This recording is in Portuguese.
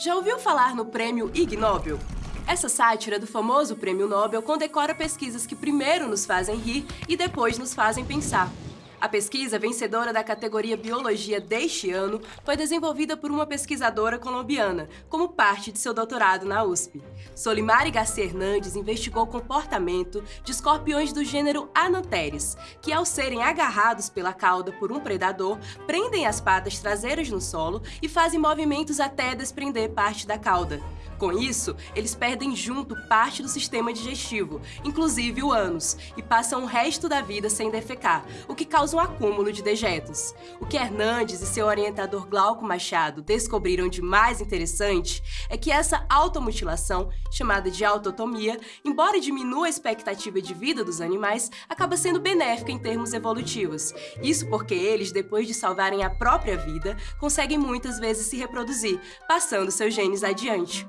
Já ouviu falar no prêmio Ig Nobel? Essa sátira do famoso prêmio Nobel condecora pesquisas que primeiro nos fazem rir e depois nos fazem pensar. A pesquisa vencedora da categoria Biologia deste ano foi desenvolvida por uma pesquisadora colombiana, como parte de seu doutorado na USP. Solimari Garcia Hernandes investigou o comportamento de escorpiões do gênero Ananteres, que ao serem agarrados pela cauda por um predador, prendem as patas traseiras no solo e fazem movimentos até desprender parte da cauda. Com isso, eles perdem junto parte do sistema digestivo, inclusive o ânus, e passam o resto da vida sem defecar, o que causa um acúmulo de dejetos. O que Hernandes e seu orientador Glauco Machado descobriram de mais interessante é que essa automutilação, chamada de autotomia, embora diminua a expectativa de vida dos animais, acaba sendo benéfica em termos evolutivos. Isso porque eles, depois de salvarem a própria vida, conseguem muitas vezes se reproduzir, passando seus genes adiante.